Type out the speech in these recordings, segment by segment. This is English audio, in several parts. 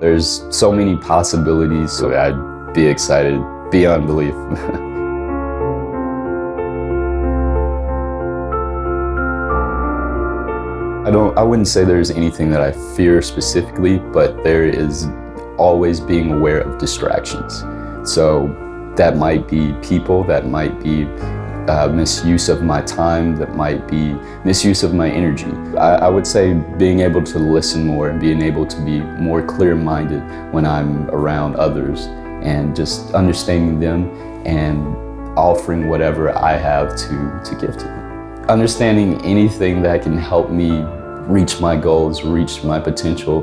There's so many possibilities, so I'd be excited beyond belief. I don't I wouldn't say there's anything that I fear specifically, but there is always being aware of distractions. So that might be people, that might be uh, misuse of my time, that might be misuse of my energy. I, I, would say being able to listen more and being able to be more clear-minded when I'm around others and just understanding them and offering whatever I have to, to give to them. Understanding anything that can help me reach my goals, reach my potential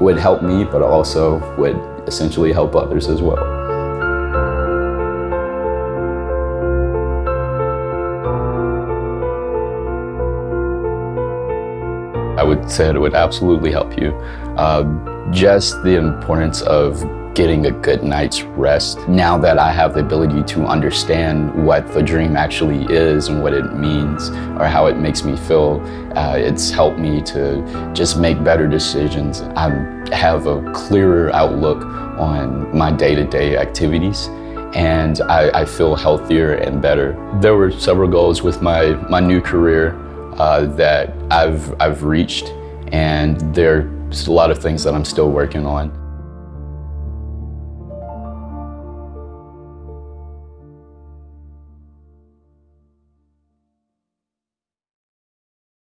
would help me, but also would essentially help others as well. I would say it would absolutely help you. Uh, just the importance of getting a good night's rest. Now that I have the ability to understand what the dream actually is and what it means or how it makes me feel, uh, it's helped me to just make better decisions. I have a clearer outlook on my day-to-day -day activities and I, I feel healthier and better. There were several goals with my, my new career uh, that I've, I've reached and there's a lot of things that I'm still working on.